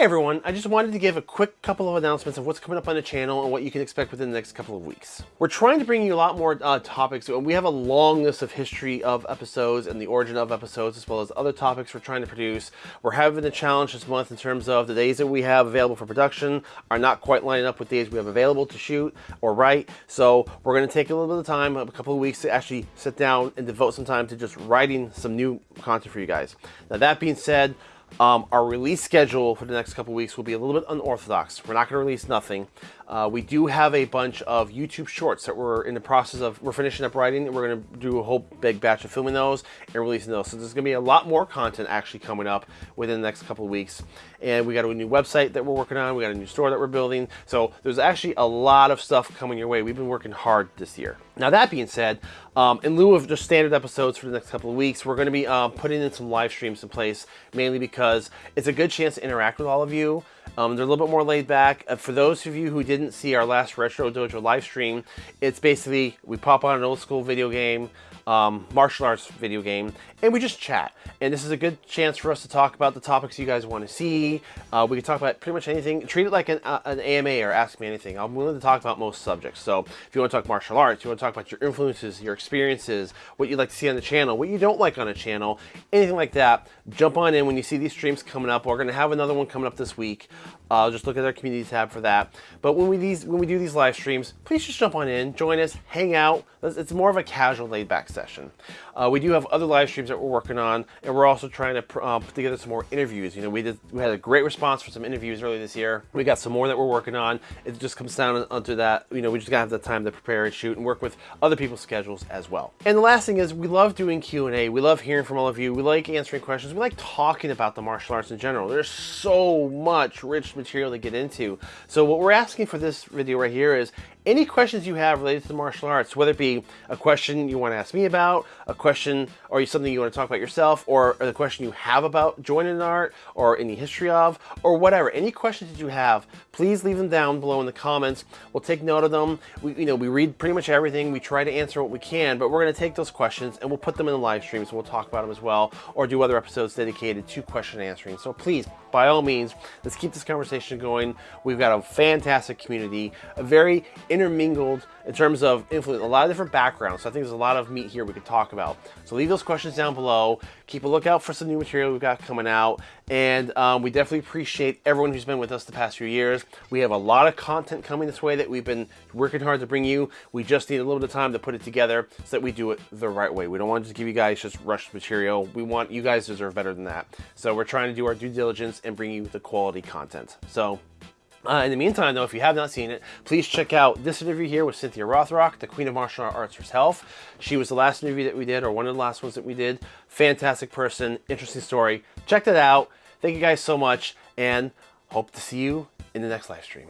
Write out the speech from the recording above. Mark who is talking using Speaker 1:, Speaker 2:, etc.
Speaker 1: Hey everyone, I just wanted to give a quick couple of announcements of what's coming up on the channel and what you can expect within the next couple of weeks. We're trying to bring you a lot more uh, topics. And we have a long list of history of episodes and the origin of episodes as well as other topics we're trying to produce. We're having a challenge this month in terms of the days that we have available for production are not quite lining up with days we have available to shoot or write. So we're going to take a little bit of time, a couple of weeks to actually sit down and devote some time to just writing some new content for you guys. Now that being said, um, our release schedule for the next couple weeks will be a little bit unorthodox. We're not going to release nothing. Uh, we do have a bunch of YouTube shorts that we're in the process of, we're finishing up writing and we're going to do a whole big batch of filming those and releasing those. So there's going to be a lot more content actually coming up within the next couple of weeks. And we got a new website that we're working on. We got a new store that we're building. So there's actually a lot of stuff coming your way. We've been working hard this year. Now that being said, um, in lieu of just standard episodes for the next couple of weeks, we're going to be um, putting in some live streams in place, mainly because it's a good chance to interact with all of you. Um, they're a little bit more laid back. Uh, for those of you who didn't see our last Retro Dojo live stream, it's basically we pop on an old school video game, um, martial arts video game, and we just chat. And this is a good chance for us to talk about the topics you guys want to see. Uh, we can talk about pretty much anything. Treat it like an, uh, an, AMA or Ask Me Anything. I'm willing to talk about most subjects. So if you want to talk martial arts, you want to talk about your influences, your experiences, what you'd like to see on the channel, what you don't like on a channel, anything like that, jump on in when you see these streams coming up. We're going to have another one coming up this week. Uh, just look at our community tab for that. But when we these when we do these live streams, please just jump on in, join us, hang out. It's more of a casual, laid-back session. Uh, we do have other live streams that we're working on, and we're also trying to uh, put together some more interviews. You know, we did we had a great response for some interviews earlier this year. We got some more that we're working on. It just comes down onto that. You know, we just gotta have the time to prepare and shoot and work with other people's schedules as well. And the last thing is, we love doing Q and A. We love hearing from all of you. We like answering questions. We like talking about the martial arts in general. There's so much rich material to get into. So what we're asking for this video right here is any questions you have related to martial arts, whether it be a question you want to ask me about, a question or something you want to talk about yourself, or the question you have about joining an art, or any history of, or whatever. Any questions that you have, please leave them down below in the comments. We'll take note of them. We, you know, we read pretty much everything. We try to answer what we can, but we're going to take those questions and we'll put them in the live streams and we'll talk about them as well, or do other episodes dedicated to question answering. So please, by all means, let's keep this conversation going. We've got a fantastic community, a very intermingled in terms of influence, a lot of different backgrounds. So I think there's a lot of meat here we could talk about. So leave those questions down below. Keep a lookout for some new material we've got coming out. And um, we definitely appreciate everyone who's been with us the past few years. We have a lot of content coming this way that we've been working hard to bring you. We just need a little bit of time to put it together so that we do it the right way. We don't want to just give you guys just rushed material. We want you guys deserve better than that. So we're trying to do our due diligence and bring you the quality content. So uh, in the meantime, though, if you have not seen it, please check out this interview here with Cynthia Rothrock, the Queen of Martial Arts herself. She was the last interview that we did, or one of the last ones that we did. Fantastic person, interesting story. Check that out. Thank you guys so much, and hope to see you in the next live stream.